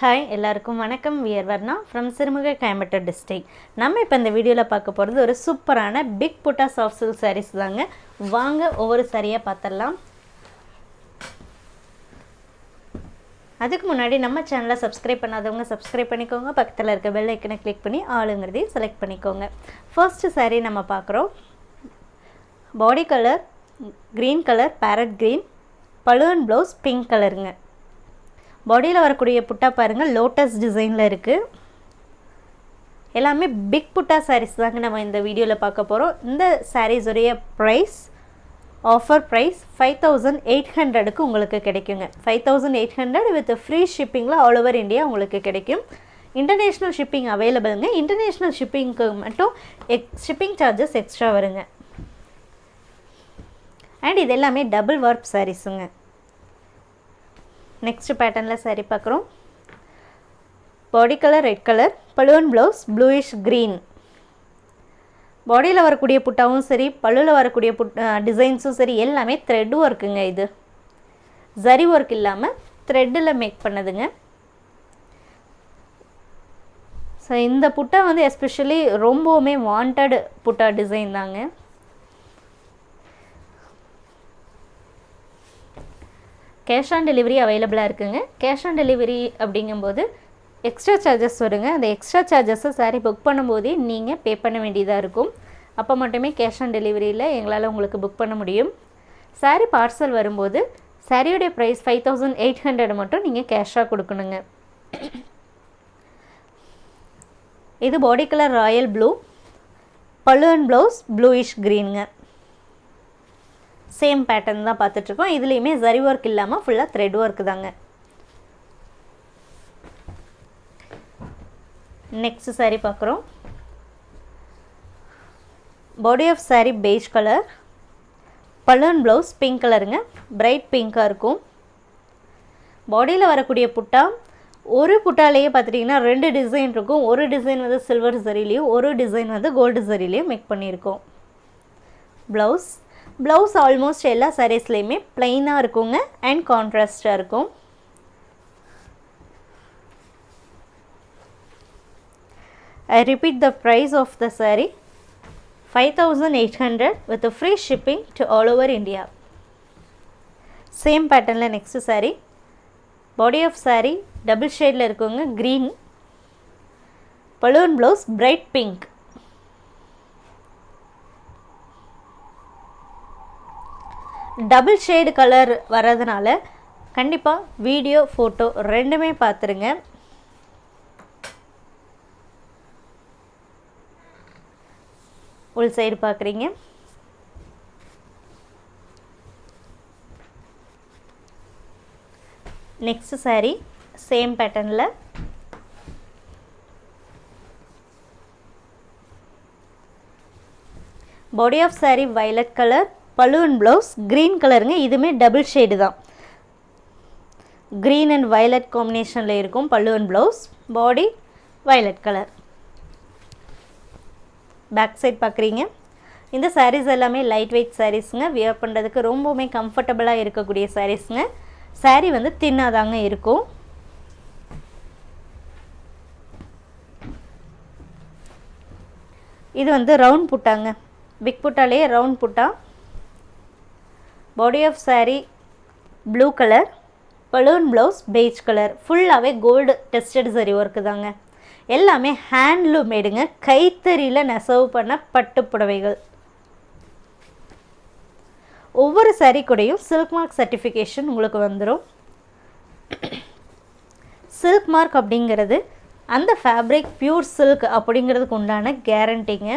Hi எல்லாருக்கும் வணக்கம். We're Varna from Sirumugai Coimbatore district நம்ம இப்போ இந்த வீடியோவில் பார்க்க போகிறது ஒரு சூப்பரான பிக் புட்டா சாஃப்ட் சில்க் சாரீஸ் தாங்க. வாங்க ஒவ்வொரு சாரியாக பார்த்துடலாம் அதுக்கு முன்னாடி நம்ம சேனலை சப்ஸ்கிரைப் பண்ணாதவங்க சப்ஸ்கிரைப் பண்ணிக்கோங்க. பக்கத்தில் இருக்க பெல் ஐக்கனை கிளிக் பண்ணி ஆளுங்கிறதையும் செலக்ட் பண்ணிக்கோங்க. ஃபர்ஸ்ட்டு சாரீ நம்ம பார்க்குறோம். Body colour green colour parrot green balloon blouse pink கலருங்க பாடியில் வரக்கூடிய புட்டா பாருங்கள் லோட்டஸ் டிசைனில் இருக்குது எல்லாமே பிக் புட்டா சாரீஸ் தாங்க நம்ம இந்த வீடியோவில் பார்க்க போகிறோம் இந்த சாரீஸுடைய price offer price five thousand eight ஹண்ட்ரடுக்கு உங்களுக்கு கிடைக்குங்க. Five thousand eight hundred with free ஷிப்பிங்கில் all over India உங்களுக்கு கிடைக்கும். இன்டர்நேஷ்னல் ஷிப்பிங் அவைலபிளுங்க இன்டர்நேஷ்னல் ஷிப்பிங்க்கு மட்டும் எக் ஷிப்பிங் சார்ஜஸ் எக்ஸ்ட்ரா வருங்க. அண்ட் இது எல்லாமே டபுள் ஒர்க் சாரீஸுங்க நெக்ஸ்ட் பேட்டர்னில் சரி பார்க்குறோம். பாடி கலர் ரெட் கலர் பழுவன் ப்ளவுஸ் ப்ளூயிஷ் க்ரீன் பாடியில் வரக்கூடிய புட்டாவும் சரி பழுவில் வரக்கூடிய புட் டிசைன்ஸும் சரி எல்லாமே த்ரெட் ஒர்க்குங்க இது. ஜரி ஒர்க் இல்லாமல் த்ரெட்டில் மேக் பண்ணதுங்க. ஸோ இந்த புட்டா வந்து எஸ்பெஷலி ரொம்பவுமே வாண்டட் புட்டா டிசைன் தாங்க. கேஷ் ஆன் டெலிவரி அவைலபிளாக இருக்குங்க. கேஷ் ஆன் டெலிவரி அப்படிங்கும்போது எக்ஸ்ட்ரா சார்ஜஸ் வருங்க. அந்த எக்ஸ்ட்ரா சார்ஜஸை சாரீ புக் பண்ணும்போதே நீங்கள் பே பண்ண வேண்டியதாக இருக்கும். அப்போ மட்டுமே கேஷ் ஆன் டெலிவரியில் எங்களால் உங்களுக்கு புக் பண்ண முடியும். சாரீ பார்சல் வரும்போது சாரியுடைய price five thousand eight hundred மட்டும் நீங்கள் கேஷாக கொடுக்கணுங்க. இது பாடி கலர் ராயல் ப்ளூ பலூன் ப்ளவுஸ் ப்ளூயிஷ் க்ரீனுங்க சேம் பேட்டர்ன் தான் பார்த்துட்ருக்கோம். இதுலேயுமே ஜரி ஒர்க் இல்லாமல் ஃபுல்லாக த்ரெட் ஒர்க் தாங்க. நெக்ஸ்ட் saree பார்க்குறோம். Body of saree beige colour balloon blouse pink கலருங்க பிரைட் பிங்காக இருக்கும். பாடியில் வரக்கூடிய புட்டா ஒரு புட்டாலேயே பார்த்துட்டிங்கன்னா ரெண்டு டிசைன் இருக்கும். ஒரு டிசைன் வந்து சில்வர் சரிலையும் ஒரு டிசைன் வந்து கோல்டு சரிலையும் மேக் பண்ணியிருக்கோம். ப்ளவுஸ் ப்ளவுஸ் ஆல்மோஸ்ட் எல்லா சாரீஸ்லேயுமே ப்ளைனாக இருக்குங்க அண்ட் கான்ட்ராஸ்டாக இருக்கும். I repeat the price of the sari five thousand eight hundred with free shipping to all over India same பேட்டர்னில் next sari body of sari double ஷேடில் இருக்குங்க green balloon blouse bright pink double shade colour வர்றதுனால கண்டிப்பாக video photo ரெண்டுமே பார்த்துருங்க உள் side பார்க்குறீங்க next saree same பேட்டர்னில் body of saree violet colour balloon blouse green கலருங்க. இதுவுமே டபுள் ஷேடு தான். க்ரீன் அண்ட் வயலட் காம்பினேஷனில் இருக்கும் பல்லுவன் blouse body violet colour back side பார்க்குறீங்க இந்த சாரீஸ் எல்லாமே லைட் வெயிட் சாரீஸுங்க வியர் பண்ணுறதுக்கு ரொம்பவுமே கம்ஃபர்டபுளாக இருக்கக்கூடிய சாரீஸுங்க சாரீ வந்து தின்னாதாங்க இருக்கும். இது வந்து ரவுண்ட் புட்டாங்க. Big புட்டாலே round butta. Body of saree blue colour balloon blouse beige colour ஃபுல்லாகவே கோல்டு டெஸ்டட் சரி ஒர்க்கு தாங்க. எல்லாமே ஹேண்ட்லூம் மேடுங்க கைத்தறியில் நெசவு பண்ண பட்டு புடவைகள். ஒவ்வொரு சாரீ கூடையும் சில்க் மார்க் சர்டிஃபிகேஷன் உங்களுக்கு வந்துடும் சில்க் மார்க் அப்படிங்கிறது அந்த ஃபேப்ரிக் பியூர் சில்க் அப்படிங்கிறதுக்கு உண்டான கேரண்டிங்க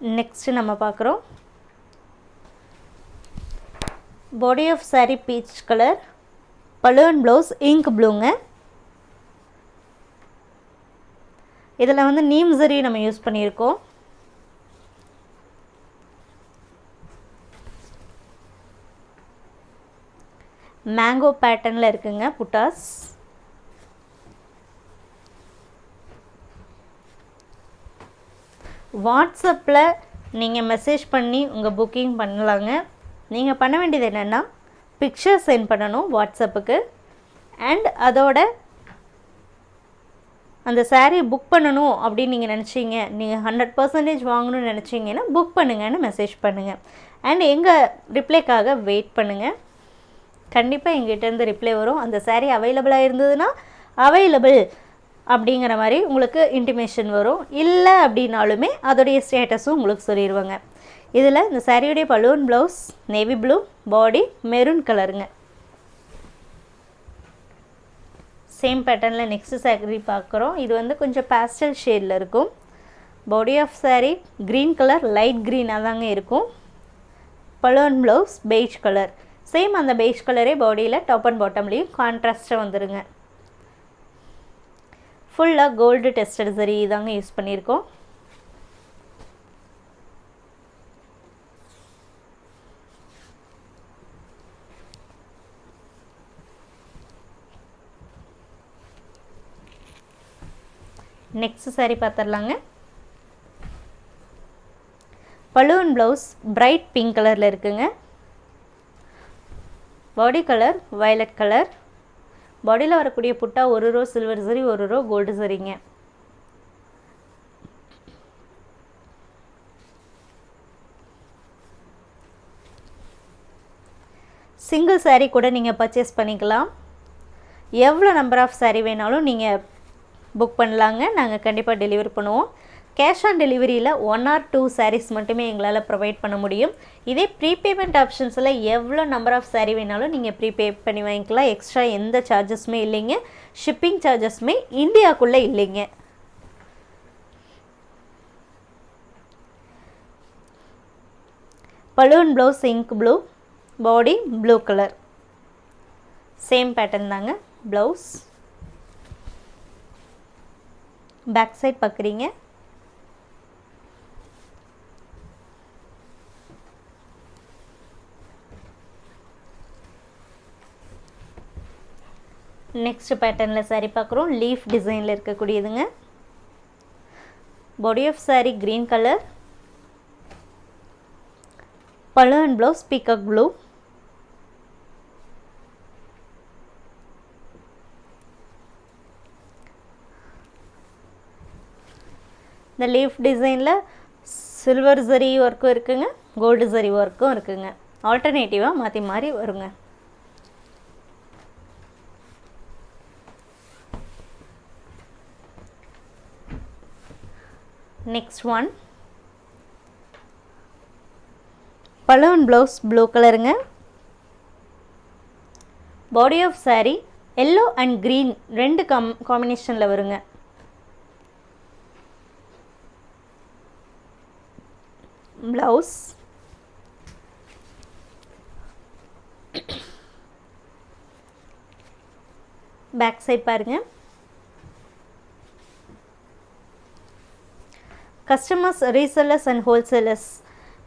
நெக்ஸ்ட்டு நம்ம பார்க்குறோம். Body of sari peach colour balloon blouse ink ப்ளூங்க இதில் வந்து நீம் சரி நம்ம யூஸ் பண்ணியிருக்கோம். மேங்கோ பேட்டர்னில் இருக்குங்க புட்டாஸ். வாட்ஸ்அப்பில் நீங்கள் மெசேஜ் பண்ணி உங்கள் புக்கிங் பண்ணலாங்க. நீங்கள் பண்ண வேண்டியது என்னென்னா பிக்சர் சென்ட் பண்ணணும் வாட்ஸ்அப்புக்கு. அண்ட் அதோட அந்த saree புக் பண்ணணும் அப்படின்னு நீங்கள் நினச்சிங்க. நீங்கள் ஹண்ட்ரட் பர்சன்டேஜ் வாங்கணும்னு நினச்சிங்கன்னா புக் பண்ணுங்கன்னு மெசேஜ் பண்ணுங்கள் அண்ட் எங்கள் ரிப்ளைக்காக வெயிட் பண்ணுங்கள் கண்டிப்பாக எங்கிட்டேருந்து ரிப்ளை வரும். அந்த சாரீ அவைலபிளாக இருந்ததுன்னா அவைலபிள் அப்படிங்கிற மாதிரி உங்களுக்கு இன்டிமேஷன் வரும். இல்லை அப்படின்னாலுமே அதோடைய ஸ்டேட்டஸும் உங்களுக்கு சொல்லிடுவாங்க இதில் இந்த சாரியுடைய balloon blouse navy blue body maroon கலருங்க சேம் பேட்டர்னில் நெக்ஸ்ட் சாரி பார்க்குறோம். இது வந்து கொஞ்சம் பேஸ்டல் ஷேடில் இருக்கும். Body of saree green colour light க்ரீனாக தாங்க இருக்கும். பலூன் ப்ளவுஸ் பெய்ஜ் கலர் சேம் அந்த பெய்ஜ் கலரே பாடியில் டாப் அண்ட் பாட்டம்லேயும் கான்ட்ராஸ்ட்டாக வந்துடுங்க ஃபுல்லாக கோல்டு டெஸ்டட் சரி தாங்க யூஸ் பண்ணியிருக்கோம். நெக்ஸ்ட் சாரி பார்த்துடலாங்க பலூன் ப்ளவுஸ் பிரைட் பிங்க் கலரில் இருக்குங்க. பாடி கலர் வயலட் கலர் பாடியில் வரக்கூடிய புட்டா ஒரு ரோ சில்வர் சரி ஒரு ரோ கோல்டு சரிங்க சிங்கிள் saree கூட நீங்கள் பர்ச்சேஸ் பண்ணிக்கலாம். எவ்வளோ நம்பர் ஆஃப் saree வேணாலும் நீங்கள் புக் பண்ணலாங்க. நாங்கள் கண்டிப்பாக டெலிவரி பண்ணுவோம். கேஷ் ஆன் டெலிவரியில் ஒன் ஆர் டூ சாரீஸ் மட்டுமே எங்களால் ப்ரொவைட் பண்ண முடியும். இதே ப்ரீபேமெண்ட் ஆப்ஷன்ஸில் எவ்வளோ நம்பர் ஆஃப் சாரீ வேணாலும் நீங்கள் ப்ரீபே பண்ணி வாங்கிக்கலாம். எக்ஸ்ட்ரா எந்த சார்ஜஸுமே இல்லைங்க. ஷிப்பிங் சார்ஜஸுமே இந்தியாவுக்குள்ளே இல்லைங்க. Balloon blouse ink blue body blue colour. Same pattern தாங்க. ப்ளவுஸ் பேக் சைட் பார்க்குறீங்க நெக்ஸ்ட் பேட்டர்னில் saree பார்க்குறோம். லீஃப் டிசைனில் இருக்கக்கூடியதுங்க. Body of saree green colour பழு அண்ட் ப்ளவுஸ் பீக்கக் ப்ளூ இந்த லீஃப் டிசைனில் சில்வர் ஜரி ஒர்க்கும் இருக்குங்க. கோல்டு ஜரி ஒர்க்கும் இருக்குங்க. ஆல்டர்னேட்டிவாக மாற்றி மாறி வருங்க. நெக்ஸ்ட் ஒன் பலூன் ப்ளவுஸ் ப்ளூ கலருங்க body of sari yellow and green ரெண்டு காம் காம்பினேஷனில் வருங்க ப்ளவுஸ் பேக் சைட் பாருங்கள் கஸ்டமர்ஸ் ரீசெல்லர்ஸ் அண்ட் ஹோல்சேலர்ஸ்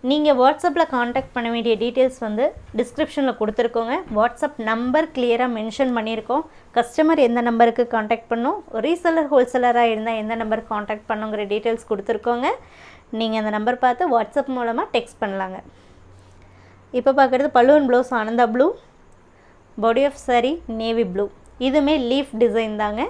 நீங்கள் வாட்ஸ்அப்பில் காண்டாக்ட் பண்ண வேண்டிய டீட்டெயில்ஸ் வந்து டிஸ்கிரிப்ஷனில் கொடுத்துருக்கோங்க. வாட்ஸ்அப் நம்பர் கிளியராக மென்ஷன் பண்ணியிருக்கோம். கஸ்டமர் எந்த நம்பருக்கு காண்டாக்ட் பண்ணும்? ரீசெல்லர் ஹோல்சேலராக இருந்தால் எந்த நம்பருக்கு காண்டாக்ட் பண்ணுங்கிற டீட்டெயில்ஸ் கொடுத்துருக்கோங்க. நீங்கள் அந்த நம்பர் பார்த்து வாட்ஸ்அப் மூலமாக டெக்ஸ்ட் பண்ணலாங்க. இப்போ பார்க்குறது பலூன் blouse Ananda blue body of sari navy blue இதுவுமே லீஃப் டிசைன் தாங்க.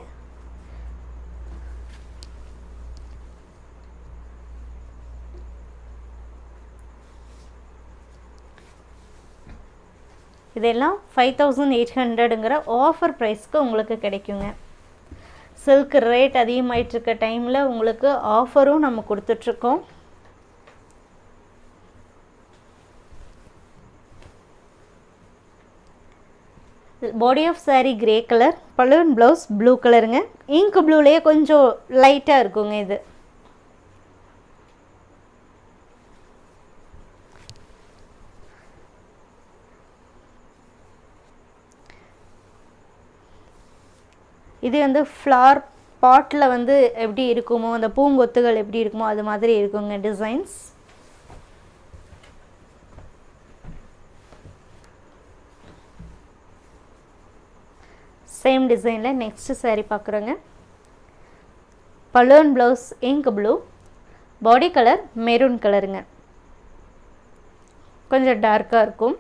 இதெல்லாம் ஃபைவ் தௌசண்ட் எயிட் ஹண்ட்ரடுங்கிற ஆஃபர் ப்ரைஸ்க்கு உங்களுக்கு கிடைக்குங்க. சில்க் ரேட் அதிகமாயிட்டிருக்க டைமில் உங்களுக்கு ஆஃபரும் நம்ம கொடுத்துட்ருக்கோம். Body of saree grey colour balloon blouse blue கலருங்க இங்க் ப்ளூலேயே கொஞ்சம் லைட்டாக இருக்குங்க இது. இது வந்து ஃப்ளார் பாட்டில் வந்து எப்படி இருக்குமோ அந்த பூங்கொத்துகள் எப்படி இருக்குமோ அது மாதிரி இருக்குங்க டிசைன்ஸ் சேம் டிசைனில் நெக்ஸ்ட் சாரீ பார்க்குறோங்க balloon blouse ink blue body colour maroon கலருங்க கொஞ்சம் டார்க்காக இருக்கும்.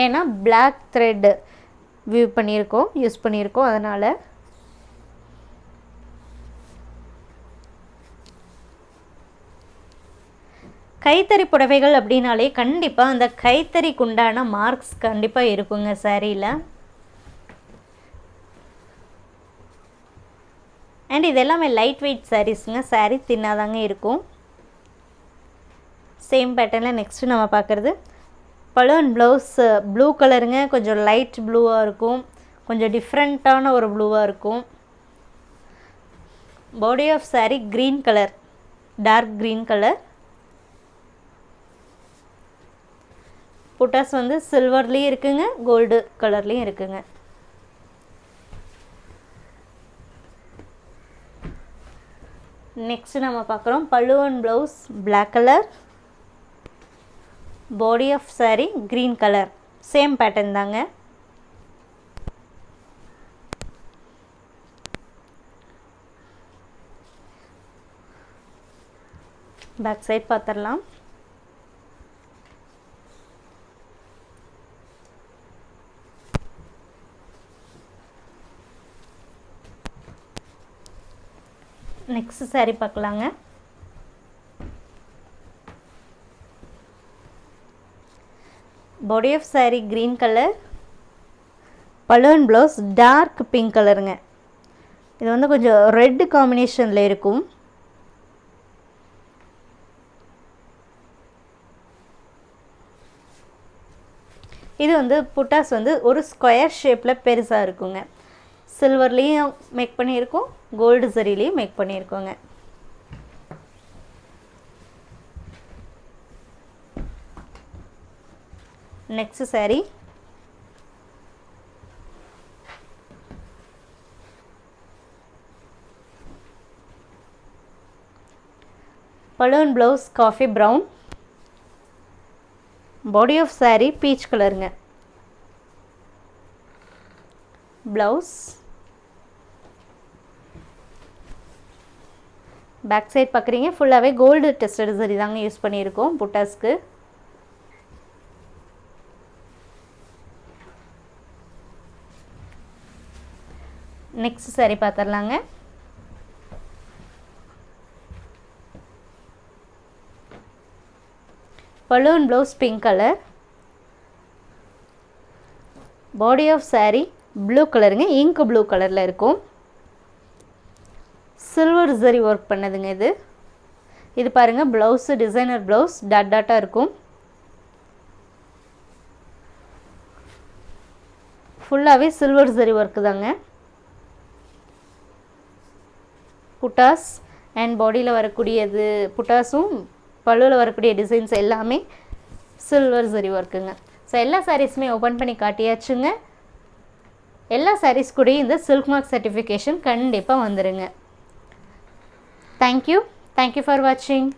ஏன்னா பிளாக் த்ரெட்டு வியூ பண்ணியிருக்கோம் யூஸ் பண்ணியிருக்கோம் அதனால் கைத்தறி புடவைகள் அப்படின்னாலே கண்டிப்பாக அந்த கைத்தறிக்கு உண்டான மார்க்ஸ் கண்டிப்பாக இருக்குங்க சாரியில் அண்ட் இது எல்லாமே லைட் வெயிட் சாரீஸுங்க சாரீ தின்னாதாங்க இருக்கும். சேம் பேட்டர்னில் நெக்ஸ்ட்டு நம்ம பார்க்குறது. பலூன் ப்ளவுஸ் ப்ளூ கலருங்க கொஞ்சம் லைட் ப்ளூவாக இருக்கும். கொஞ்சம் டிஃப்ரெண்ட்டான ஒரு ப்ளூவாக இருக்கும். Body of sari green colour dark green colour buttas வந்து சில்வர்லேயும் இருக்குங்க கோல்டு கலர்லேயும் இருக்குங்க. நெக்ஸ்ட் நம்ம பார்க்குறோம் பல்லுவன் blouse black colour body of sari green colour same pattern தாங்க. பேக் சைட் பார்த்துடலாம் நெக்ஸ்ட் சாரீ பார்க்கலாங்க body of sari green colour balloon blouse dark pink கலருங்க இது வந்து கொஞ்சம் ரெட்டு காம்பினேஷனில் இருக்கும். இது வந்து புட்டாஸ் வந்து ஒரு ஸ்கொயர் ஷேப்பில் பெருசாக இருக்குங்க. சில்வர்லேயும் மேக் பண்ணியிருக்கோம் கோல்டு சரிலையும் make பண்ணியிருக்கோங்க. Next saree balloon blouse coffee brown body of saree peach கலருங்க ப்ளவுஸ் பேக் சைட் பார்க்குறீங்க ஃபுல்லாகவே கோல்டு டெஸ்டட் சரி தாங்க யூஸ் பண்ணியிருக்கோம் புட்டாஸ்க்கு. Next sorry பார்த்துடலாங்க balloon blouse pink colour body of saree blue கலருங்க இங்க் ப்ளூ கலரில் இருக்கும். சில்வர் ஜரி ஒர்க் பண்ணதுங்க இது. இது பாருங்கள் ப்ளவுஸு டிசைனர் ப்ளவுஸ் டாட் டாட்டாக இருக்கும். ஃபுல்லாகவே சில்வர் ஜரி ஒர்க்கு தாங்க. புட்டாஸ் அண்ட் பாடியில் வரக்கூடியது புட்டாஸும் பல்லுவில் வரக்கூடிய டிசைன்ஸ் எல்லாமே சில்வர் ஜரி ஒர்க்குங்க ஸோ எல்லா சாரீஸுமே ஓப்பன் பண்ணி காட்டியாச்சுங்க. எல்லா சாரீஸ் கூடயும் இந்த சில்க் மார்க் சர்டிஃபிகேஷன் கண்டிப்பாக வந்துடுங்க தேங்க்யூ தேங்க்யூ ஃபார் வாட்சிங்